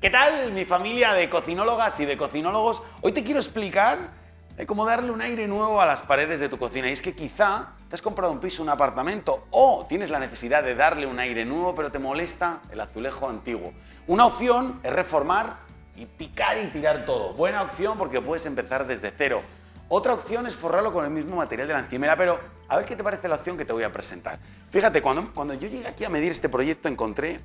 ¿Qué tal mi familia de cocinólogas y de cocinólogos? Hoy te quiero explicar de cómo darle un aire nuevo a las paredes de tu cocina. Y es que quizá te has comprado un piso, un apartamento o tienes la necesidad de darle un aire nuevo pero te molesta el azulejo antiguo. Una opción es reformar y picar y tirar todo. Buena opción porque puedes empezar desde cero. Otra opción es forrarlo con el mismo material de la encimera, pero a ver qué te parece la opción que te voy a presentar. Fíjate, cuando, cuando yo llegué aquí a medir este proyecto encontré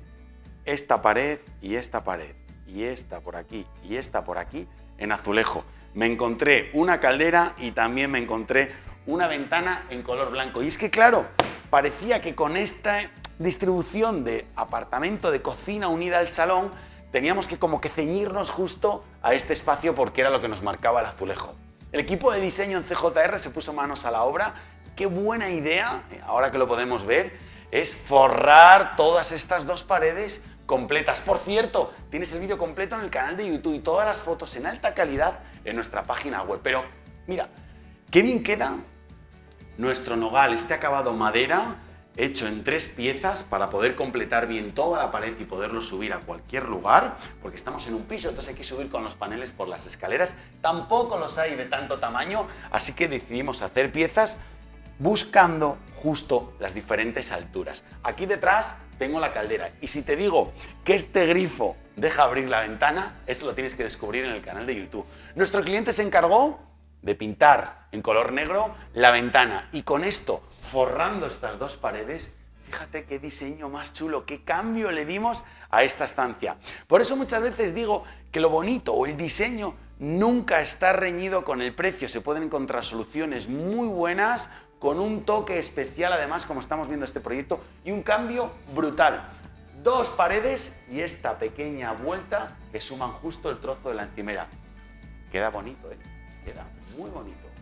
esta pared y esta pared y esta por aquí y esta por aquí en azulejo. Me encontré una caldera y también me encontré una ventana en color blanco. Y es que claro, parecía que con esta distribución de apartamento de cocina unida al salón teníamos que como que ceñirnos justo a este espacio porque era lo que nos marcaba el azulejo. El equipo de diseño en CJR se puso manos a la obra. Qué buena idea, ahora que lo podemos ver, es forrar todas estas dos paredes completas. Por cierto, tienes el vídeo completo en el canal de YouTube y todas las fotos en alta calidad en nuestra página web. Pero mira, qué bien queda nuestro nogal, este acabado madera hecho en tres piezas para poder completar bien toda la pared y poderlo subir a cualquier lugar, porque estamos en un piso, entonces hay que subir con los paneles por las escaleras. Tampoco los hay de tanto tamaño, así que decidimos hacer piezas buscando justo las diferentes alturas. Aquí detrás tengo la caldera y si te digo que este grifo deja abrir la ventana, eso lo tienes que descubrir en el canal de YouTube. Nuestro cliente se encargó de pintar en color negro la ventana y con esto, forrando estas dos paredes, fíjate qué diseño más chulo, qué cambio le dimos a esta estancia. Por eso muchas veces digo que lo bonito o el diseño nunca está reñido con el precio, se pueden encontrar soluciones muy buenas con un toque especial además como estamos viendo este proyecto y un cambio brutal. Dos paredes y esta pequeña vuelta que suman justo el trozo de la encimera. Queda bonito, ¿eh? Queda muy bonito.